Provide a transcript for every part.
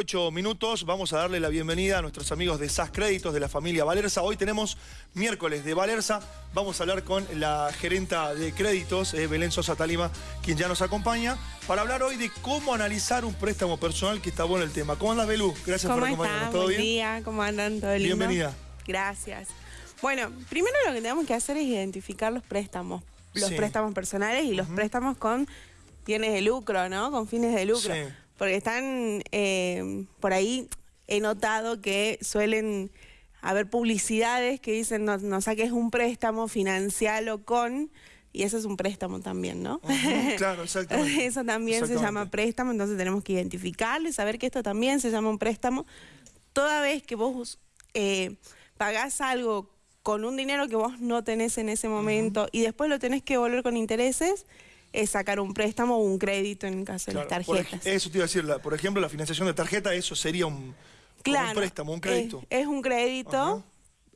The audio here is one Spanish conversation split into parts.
38 minutos. Vamos a darle la bienvenida a nuestros amigos de SAS Créditos de la familia Valerza. Hoy tenemos miércoles de Valerza. Vamos a hablar con la gerenta de créditos, eh, Belén Sosa Talima, quien ya nos acompaña, para hablar hoy de cómo analizar un préstamo personal, que está bueno el tema. ¿Cómo andas, Belú? Gracias por acompañarnos. ¿Todo bien? día, ¿cómo andan? ¿Todo lindo? Bienvenida. Gracias. Bueno, primero lo que tenemos que hacer es identificar los préstamos. Los préstamos personales y los préstamos con fines de lucro, ¿no? Con fines de lucro. Sí porque están eh, por ahí, he notado que suelen haber publicidades que dicen no, saques un préstamo, financialo con... Y eso es un préstamo también, ¿no? claro, exactamente. eso también se llama préstamo, entonces tenemos que identificarlo y saber que esto también se llama un préstamo. Toda vez que vos eh, pagás algo con un dinero que vos no tenés en ese momento y después lo tenés que volver con intereses, es sacar un préstamo o un crédito en el caso de las tarjetas. eso te iba a decir, por ejemplo, la financiación de tarjeta, eso sería un, préstamo, un crédito. Es, un crédito.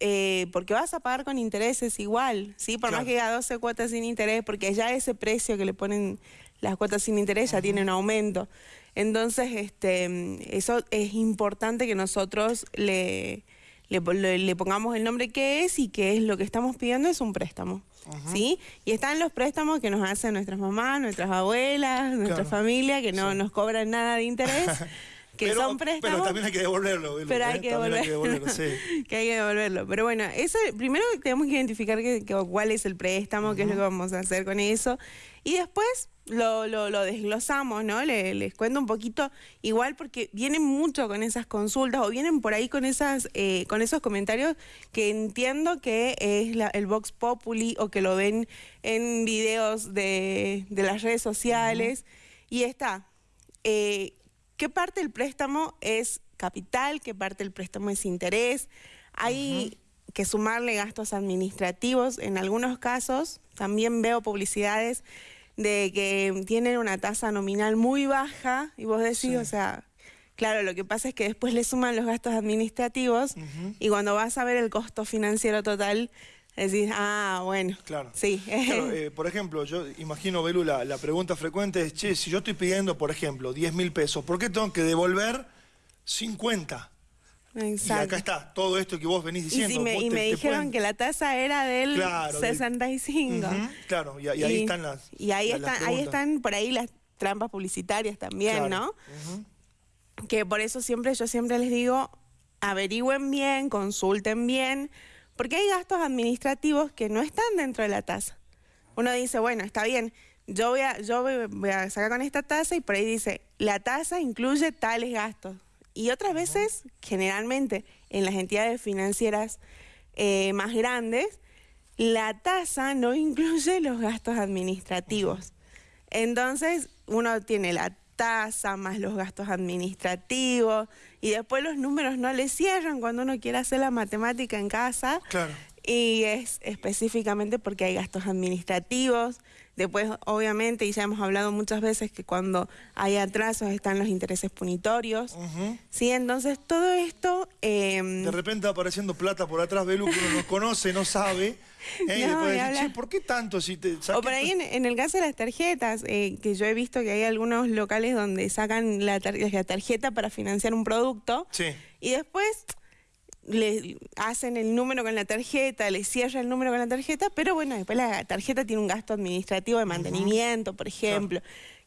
Eh, porque vas a pagar con intereses igual, ¿sí? Por más que haya 12 cuotas sin interés, porque ya ese precio que le ponen las cuotas sin interés ya tiene un aumento. Entonces, este, eso es importante que nosotros le, le, pongamos el nombre que es y que es lo que estamos pidiendo es un préstamo. ¿Sí? Y están los préstamos que nos hacen nuestras mamás, nuestras abuelas, nuestra familia, que no nos cobran nada de interés. que son préstamos. Pero también hay que devolverlo. Pero hay, ¿eh? que devolverlo. que hay que devolverlo. Pero bueno, eso primero tenemos que identificar cuál es el préstamo, qué es lo que vamos a hacer con eso. Y después lo, lo, desglosamos, ¿no? les cuento un poquito, igual porque vienen mucho con esas consultas o vienen por ahí con, esas, eh, con esos comentarios que entiendo que es el Vox Populi o que lo ven en videos de, las redes sociales. Y está, eh, ¿qué parte del préstamo es capital? ¿Qué parte del préstamo es interés? Hay que sumarle gastos administrativos en algunos casos. También veo publicidades de que tienen una tasa nominal muy baja y vos decís, o sea, claro, lo que pasa es que después le suman los gastos administrativos y cuando vas a ver el costo financiero total, decís, ah, bueno. Claro. Sí. Eh, por ejemplo, yo imagino, Belu, la, la pregunta frecuente es, che, si yo estoy pidiendo, por ejemplo, 10 mil pesos, ¿por qué tengo que devolver 50? Y acá está, todo esto que vos venís diciendo. Y, me, dijeron que la tasa era del 65. claro, y, ahí están las Y ahí, están, ahí están por ahí las trampas publicitarias también, ¿no? Que por eso siempre, yo siempre les digo, averigüen bien, consulten bien, porque hay gastos administrativos que no están dentro de la tasa. Uno dice, bueno, está bien, yo voy a, yo voy a sacar con esta tasa y por ahí dice, la tasa incluye tales gastos. Y otras veces, generalmente, en las entidades financieras eh, más grandes, la tasa no incluye los gastos administrativos. Entonces, uno tiene la tasa más los gastos administrativos y después los números no le cierran cuando uno quiere hacer la matemática en casa. Claro. Y es específicamente porque hay gastos administrativos, Después, obviamente, y ya hemos hablado muchas veces que cuando hay atrasos están los intereses punitorios. Sí, entonces todo esto... Em, de repente apareciendo plata por atrás, Belu, que uno no conoce, no sabe. ¿eh? y después ¿por qué tanto? Si te, o por ahí en, el caso de las tarjetas, eh, que yo he visto que hay algunos locales donde sacan la, la tarjeta para financiar un producto. Sí. Y después le hacen el número con la tarjeta, le cierra el número con la tarjeta, pero bueno, después la tarjeta tiene un gasto administrativo de mantenimiento, por ejemplo,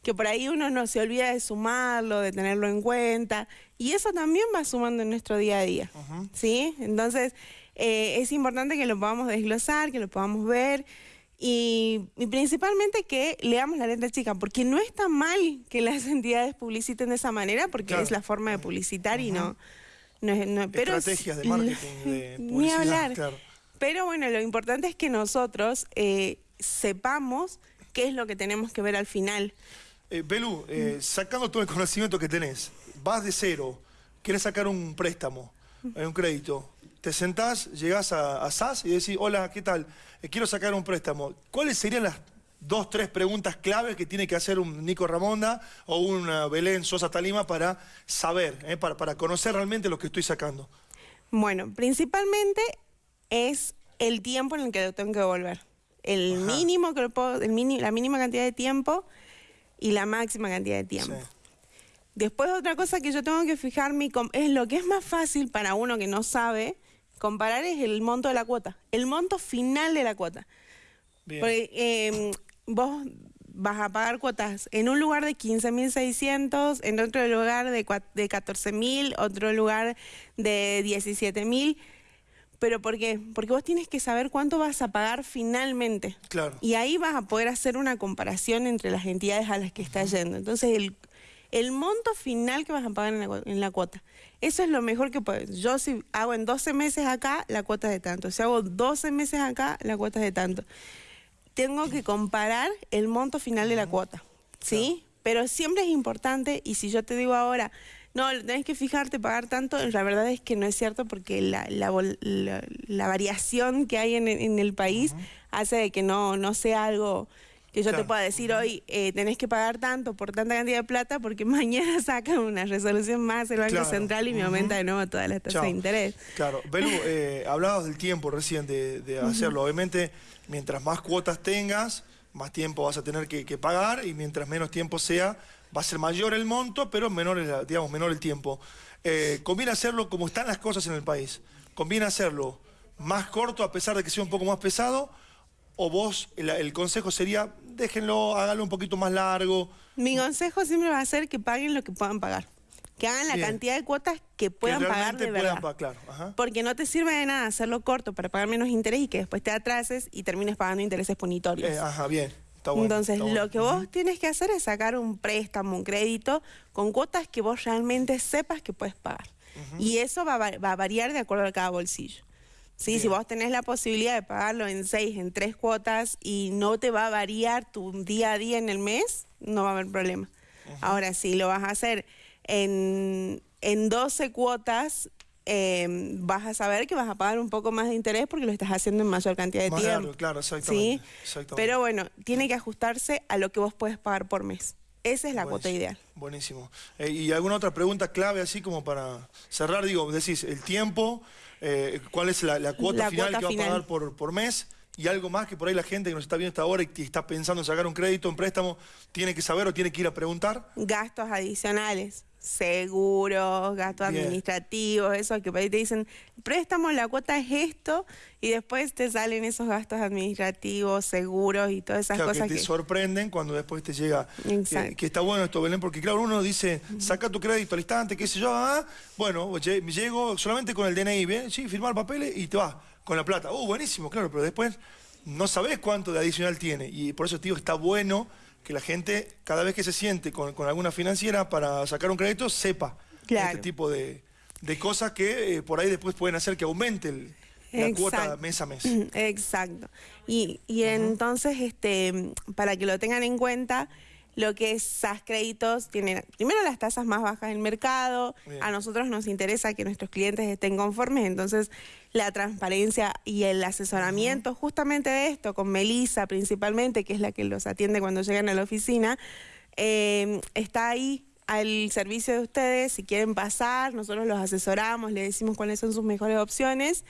que por ahí uno no se olvida de sumarlo, de tenerlo en cuenta, y eso también va sumando en nuestro día a día, ¿sí? Entonces, eh, es importante que lo podamos desglosar, que lo podamos ver, y, principalmente que leamos la letra chica, porque no está mal que las entidades publiciten de esa manera, porque es la forma de publicitar y no pero, Estrategias de marketing, de publicidad. Ni hablar. Pero bueno, lo importante es que nosotros eh, sepamos qué es lo que tenemos que ver al final. Eh, Belú, eh, sacando todo el conocimiento que tenés, vas de cero, quieres sacar un préstamo, un crédito, te sentás, llegás a, a SAS y decís, hola, ¿qué tal? quiero sacar un préstamo. ¿Cuáles serían las dos, tres preguntas claves que tiene que hacer un Nico Ramonda o un Belén Sosa Talima para saber, eh, para, para conocer realmente lo que estoy sacando? Bueno, principalmente es el tiempo en el que tengo que devolver. El mínimo que lo puedo, el la mínima cantidad de tiempo y la máxima cantidad de tiempo. Después otra cosa que yo tengo que fijarme es lo que es más fácil para uno que no sabe comparar es el monto de la cuota, el monto final de la cuota. Porque em, vos vas a pagar cuotas en un lugar de 15.600, en otro lugar de, de 14.000, otro lugar de 17.000. ¿Pero por qué? Porque vos tienes que saber cuánto vas a pagar finalmente. Claro. Y ahí vas a poder hacer una comparación entre las entidades a las que estás yendo. Entonces, el, el monto final que vas a pagar en la, cuota. Eso es lo mejor que puedes. Yo si hago en 12 meses acá, la cuota es de tanto. Si hago 12 meses acá, la cuota es de tanto. Tengo que comparar el monto final de la cuota, ¿sí? Pero siempre es importante, y si yo te digo ahora, no, tenés que fijarte, pagar tanto, la verdad es que no es cierto porque la, la, variación que hay en, el país hace de que no, no sea algo que yo te pueda decir hoy, eh, tenés que pagar tanto por tanta cantidad de plata porque mañana sacan una resolución más el Banco Central y me aumenta de nuevo toda la tasa de interés. Claro, Belu, eh, hablabas del tiempo recién de, hacerlo. Obviamente, mientras más cuotas tengas, más tiempo vas a tener que, pagar y mientras menos tiempo sea, va a ser mayor el monto, pero menor el, digamos, menor el tiempo. Eh, conviene hacerlo como están las cosas en el país. Conviene hacerlo más corto a pesar de que sea un poco más pesado o vos, el, consejo sería, déjenlo, háganlo un poquito más largo. Mi consejo siempre va a ser que paguen lo que puedan pagar. Que hagan la cantidad de cuotas que puedan pagar de verdad. Porque no te sirve de nada hacerlo corto para pagar menos interés y que después te atrases y termines pagando intereses punitorios. Eh, ajá, bien. Entonces, lo que vos tienes que hacer es sacar un préstamo, un crédito, con cuotas que vos realmente sepas que puedes pagar. Y eso va a variar de acuerdo a cada bolsillo. Sí, si vos tenés la posibilidad de pagarlo en seis, en tres cuotas y no te va a variar tu día a día en el mes, no va a haber problema. Ahora, si lo vas a hacer en, en 12 cuotas, em, vas a saber que vas a pagar un poco más de interés porque lo estás haciendo en mayor cantidad de tiempo. Claro, claro, exactamente, Pero bueno, tiene que ajustarse a lo que vos puedes pagar por mes. Esa es la cuota ideal. Buenísimo. Eh, ¿Y alguna otra pregunta clave así como para cerrar? Digo, decís, el tiempo, eh, cuál es la, cuota final que va a pagar por, por mes y algo más que por ahí la gente que nos está viendo esta hora y está pensando en sacar un crédito, un préstamo, tiene que saber o tiene que ir a preguntar. Gastos adicionales seguros, gastos administrativos, eso que te dicen, préstamo, la cuota es esto, y después te salen esos gastos administrativos, seguros y todas esas cosas que te sorprenden cuando después te llega. Eh, que está bueno esto, Belén, porque claro, uno dice, saca tu crédito al instante, qué sé yo, ah, bueno, llego solamente con el DNI, ¿bien? Sí, firmar papeles y te vas con la plata. Uh, buenísimo, claro, pero después no sabes cuánto de adicional tiene, y por eso, tío, está bueno que la gente, cada vez que se siente con, alguna financiera para sacar un crédito, sepa este tipo de, cosas que eh, por ahí después pueden hacer que aumente la cuota mes a mes. Exacto. Y, entonces, este, para que lo tengan en cuenta, lo que es SAS Créditos tiene primero las tasas más bajas del mercado, a nosotros nos interesa que nuestros clientes estén conformes, entonces la transparencia y el asesoramiento justamente de esto, con Melisa principalmente, que es la que los atiende cuando llegan a la oficina, eh, está ahí al servicio de ustedes, si quieren pasar, nosotros los asesoramos, les decimos cuáles son sus mejores opciones.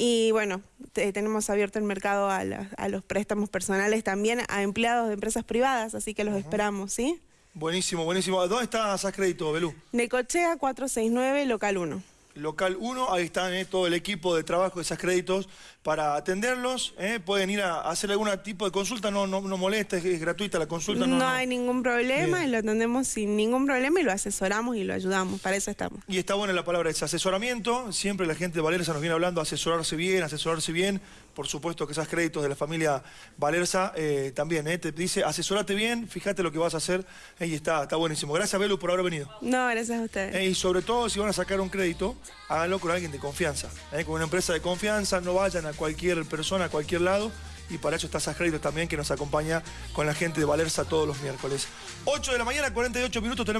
Y bueno, tenemos abierto el mercado a, los préstamos personales también a empleados de empresas privadas, así que los esperamos, ¿sí? Buenísimo, buenísimo. ¿Dónde está SAS Crédito, Belú? Necochea 469, local 1 local 1, ahí está eh, todo el equipo de trabajo de esas créditos para atenderlos, eh, pueden ir a, hacer algún tipo de consulta, no, no, molesta, es, gratuita la consulta. No, hay ningún problema, y lo atendemos sin ningún problema y lo asesoramos y lo ayudamos, para eso estamos. Y está buena la palabra, es asesoramiento, siempre la gente de Valerza nos viene hablando, asesorarse bien, asesorarse bien, por supuesto que esas créditos de la familia Valerza eh, también, te dice asesorate bien, fíjate lo que vas a hacer, y está, está buenísimo. Gracias Belu por haber venido. No, gracias a ustedes. y sobre todo si van a sacar un crédito, háganlo con alguien de confianza, con una empresa de confianza, no vayan a cualquier persona, a cualquier lado. Y para eso está Créditos también, que nos acompaña con la gente de Valerza todos los miércoles. 8 de la mañana, 48 minutos. Tenemos